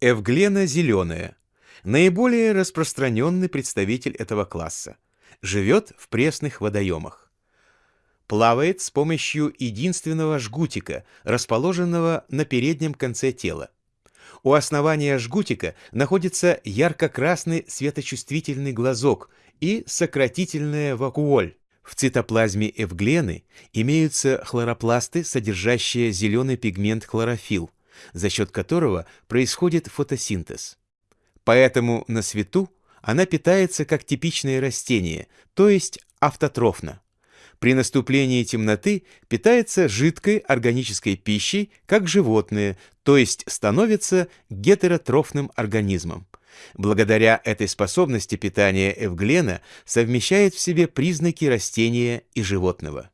Эвглена зеленая. Наиболее распространенный представитель этого класса. Живет в пресных водоемах. Плавает с помощью единственного жгутика, расположенного на переднем конце тела. У основания жгутика находится ярко-красный светочувствительный глазок и сократительная вакуоль. В цитоплазме эвглены имеются хлоропласты, содержащие зеленый пигмент хлорофилл, за счет которого происходит фотосинтез. Поэтому на свету она питается как типичное растение, то есть автотрофно. При наступлении темноты питается жидкой органической пищей, как животные, то есть становится гетеротрофным организмом. Благодаря этой способности питания эвглена совмещает в себе признаки растения и животного.